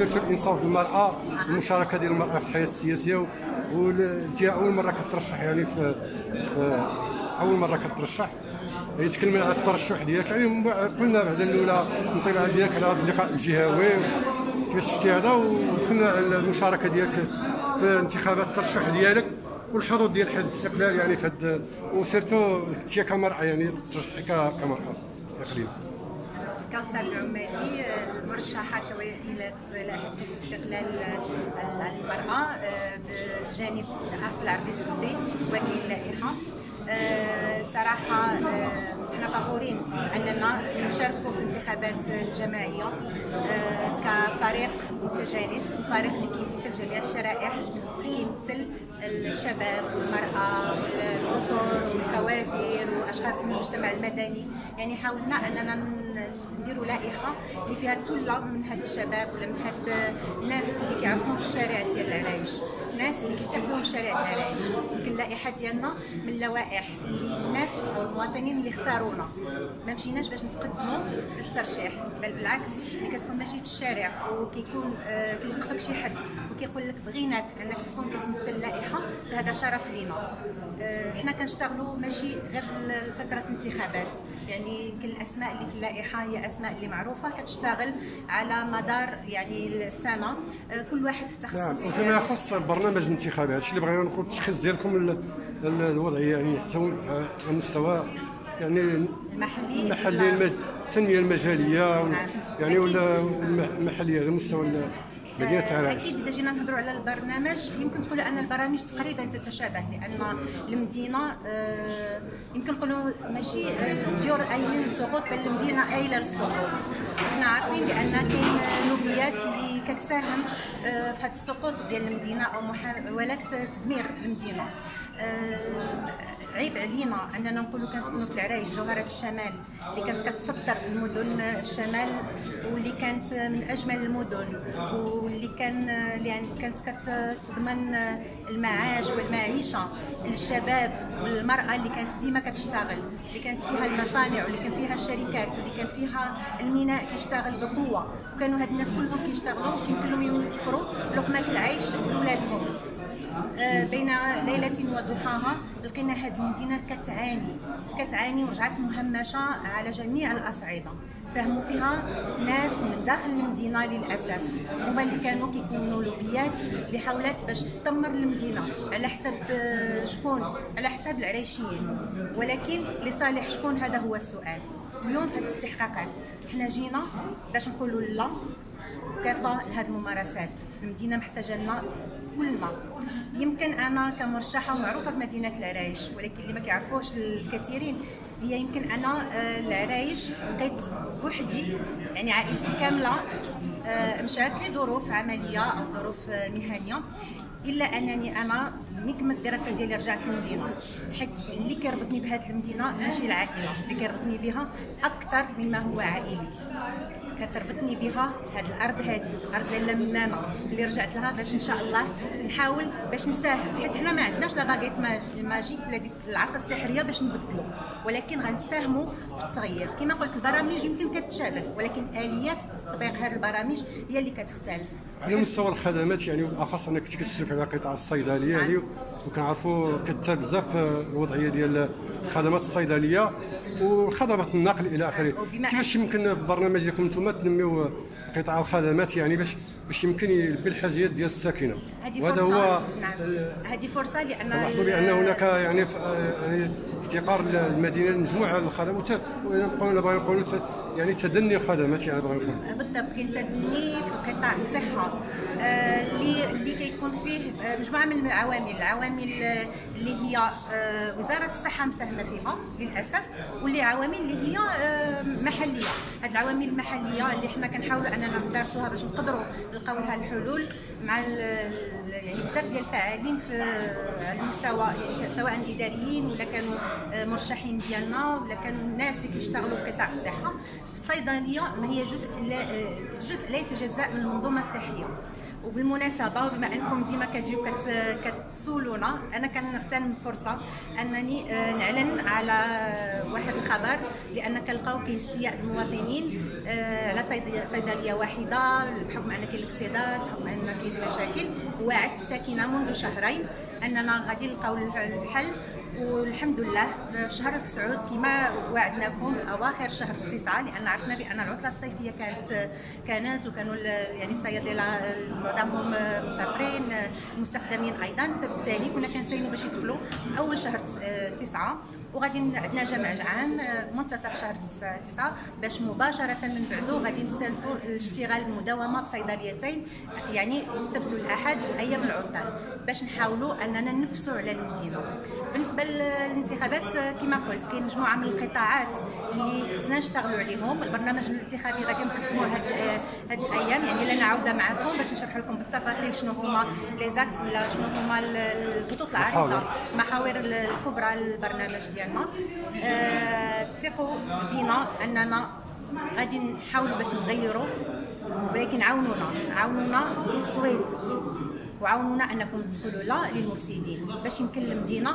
سيرتو الإنصاف بالمرأة المشاركة ديال المرأة في الحياة السياسية وانت أول مرة كترشح يعني في أول مرة كترشح؟ هي تكلمنا على الترشح ديالك. يعني قلنا بعد الأولى الانطلاع ديالك على هذا اللقاء الجهوي كيفاش شفتي هذا؟ وقلنا على المشاركة ديالك في انتخابات الترشح ديالك والحظوظ ديال حزب الاستقلال يعني في هاد وسيرتو كنتي كمرأة يعني ترشحي ك- كمرأة. كوثر العمالي مرشحة إلى حزب الاستقلال المرأة بجانب الأخ العربي السدي وكيل لائحة. صراحة إحنا فخورين أننا نشاركوا في الانتخابات الجماعية كفريق متجانس وفريق اللي كيمثل جميع الشرائح كيمثل الشباب والمرأة والأطر والكوادر وأشخاص من المجتمع المدني. يعني حاولنا أننا نديروا لائحة اللي فيها ثلة من هاد الشباب ولا من هاد الناس اللي كيعرفوا الشارع ديال العرايش الناس اللي كيتفهموا الشارع ديال العرايش يمكن اللائحة ديالنا من اللوائح اللي الناس أو المواطنين اللي اختارونا. ما مشيناش باش نتقدموا للترشيح بل بالعكس اللي كتكون ماشي في الشارع وكيكون آه، كيوقفك شي حد. وكيقول لك بغيناك أنك تكون كتمثل اللائحة فهذا شرف لينا آه، حنا كنشتغلوا ماشي غير في فتره الانتخابات يعني يمكن الأسماء اللي في اللائحة هي أسماء اللي معروفة كتشتغل على مدار يعني السنة آه، كل واحد في نعم التخصص وفيما. يخص البرنامج الانتخابي هادشي اللي بغينا نقول التشخيص ديالكم ال- ال- الوضعيه يعني على مستوى يعني المحلي المحلي. التنمية المجالية نعم. يعني ولا المحلية على مستوى مدينه آه، عرايش أكيد إذا جينا نهضروا على البرنامج يمكن تقولوا أن البرامج تقريبا تتشابه لأن المدينة آه، يمكن نقولوا ماشي آه، ديور ايلين للسقوط بل المدينة ايله للسقوط إحنا عارفين بأن كاين لوبيات اللي كتساهم في هذا السقوط ديال المدينة أو محاولات تدمير المدينة. عيب علينا أننا نقولوا كنسكنوا في العرايش جوهرة الشمال اللي كانت كتصدر المدن الشمال واللي كانت من أجمل المدن واللي كان يعني كانت كتضمن المعاش والمعيشة للشباب والمراه اللي كانت ديما كتشتغل اللي كانت فيها المصانع واللي كان فيها الشركات واللي كان فيها الميناء كيشتغل بقوة. وكانوا هاد الناس كلهم كيشتغلوا كيمكن لهم يوفروا لقمة العيش لولادهم. بين ليلة وضحاها لقينا هذه المدينة كتعاني كتعاني ورجعت مهمشة على جميع الأصعدة. ساهموا فيها ناس من داخل المدينة للأسف. هما اللي كانوا كيكونوا لوبيات اللي حاولت باش تدمر المدينة على حساب آه، شكون؟ على حساب العريشيين. ولكن لصالح شكون؟ هذا هو السؤال. اليوم في هذه الاستحقاقات حنا جينا باش نقولوا لا كافة لهذه الممارسات. المدينة محتاجة لنا كلنا يمكن أنا كمرشحة ومعروفة في مدينة العرايش ولكن اللي ما كيعرفوش الكثيرين هي يمكن أنا آه، العرايش بقيت بوحدي يعني عائلتي كاملة آه، مشات لظروف عملية أو ظروف آه، مهنية. إلا أنني أنا كملت الدراسة ديالي رجعت للمدينه حيت اللي كيربطني بهذه المدينة ماشي العائلة اللي كيربطني بها أكثر مما هو عائلي. كتربطني بها هاد الأرض هادي أرض لاله منانة اللي رجعت لها باش إن شاء الله نحاول باش نساهم. حيت حنا ما عندناش لا باغيت ما- ماجيك ولا ديك العصا السحرية باش نبدلوا ولكن غنساهموا في التغيير. كما قلت البرامج يمكن كتشابه ولكن آليات تطبيق هذه البرامج هي اللي كتختلف. على مستوى الخدمات يعني بالاخص إنك كنت كتشرف على قطاع الصيدلية يعني. وكنعرفوا كثر بزاف الوضعية ديال الخدمات الصيدلية وخدمات النقل إلى آخره. كيفاش يمكن في البرنامج ديالكم أنتم تنميو قطاع الخدمات يعني باش باش يمكن يلبي الحاجيات ديال الساكنة؟ وهذا هو نعم. هذه فرصة لأن لاحظوا بأن هناك يعني يعني افتقار المدينة لمجموعة الخدمات. بغينا نقولوا يعني تدني الخدمات يعني بغينا نقولوا بالضبط كاين تدني في قطاع الصحة. آه، اللي اللي كيكون فيه آه، مجموعة من العوامل. العوامل آه، اللي هي آه، وزارة الصحة مساهمة فيها للأسف واللي عوامل اللي هي آه، محلية. هاد العوامل المحلية اللي حنا كنحاولوا أننا ندرسوها باش نقدروا نلقاو لها الحلول مع يعني بزاف ديال الفاعلين في المستوى يعني سواء إداريين ولا كانوا آه، مرشحين ديالنا ولا كانوا الناس اللي كيشتغلوا في قطاع الصحة. الصيدليه ما هي جزء لا آه، جزء لا يتجزأ من المنظومة الصحية. وبالمناسبة بما أنكم ديما كتجيو كتسولونا أنا كنغتنم الفرصه أنني آه، نعلن على واحد الخبر لأن كنلقاو كاين استياء المواطنين آه، على صيدلية واحدة بحكم أن كاين الاكسداد بحكم أن كاين مشاكل وعدت الساكنه منذ شهرين أننا غادي نلقاو الحل والحمد لله. في شهر تسعود كما وعدناكم أواخر شهر تسعه لأن عرفنا بأن العطلة الصيفية كانت كانت وكانوا يعني الصيادله معظمهم مسافرين مستخدمين أيضا. فبالتالي كنا كنساينوا باش يدخلوا في أول شهر تسعة. وغادي عندنا جمع عام منتصف شهر تسعة باش مباشرة من بعده غادي نستلفوا الاشتغال المداومة بصيدليتين يعني السبت والأحد وأيام العطل باش نحاولوا أننا ننفسوا على المدينة. بالنسبة للانتخابات كما قلت كاين مجموعة من القطاعات اللي خصنا نشتغلوا عليهم. البرنامج الانتخابي غادي نقدموه هاد هاد الأيام يعني لنا عوده معكم باش نشرح لكم بالتفاصيل شنو هما لي زاكس ولا شنو هما الخطوط العريضة المحاور. الكبرى للبرنامج ديالنا. ثقوا آه بنا أننا غادي نحاولوا باش نغيروا ولكن عاونونا. عاونونا بالتصويت وعاونونا أنكم تقولوا لا للمفسدين. باش يمكن المدينة